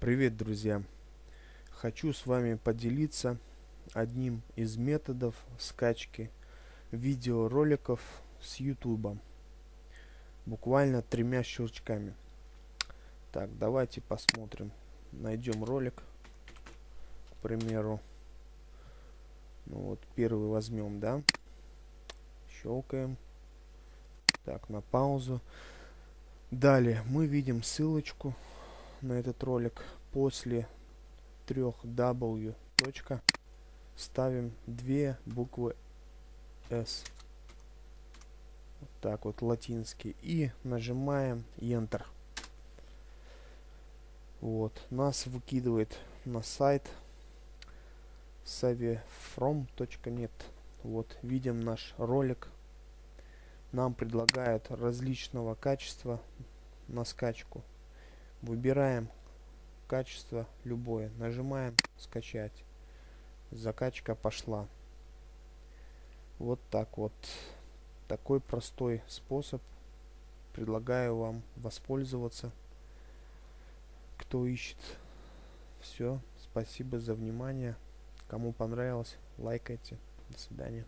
Привет, друзья! Хочу с вами поделиться одним из методов скачки видеороликов с YouTube. Буквально тремя щелчками. Так, давайте посмотрим. Найдем ролик, к примеру. Ну вот, первый возьмем, да? Щелкаем. Так, на паузу. Далее мы видим ссылочку на этот ролик. После трех W. Точка. Ставим две буквы S. Вот так вот латинский. И нажимаем Enter. Вот. Нас выкидывает на сайт savefrom.net вот видим наш ролик. Нам предлагают различного качества на скачку Выбираем качество любое. Нажимаем скачать. Закачка пошла. Вот так вот. Такой простой способ. Предлагаю вам воспользоваться. Кто ищет. Все. Спасибо за внимание. Кому понравилось, лайкайте. До свидания.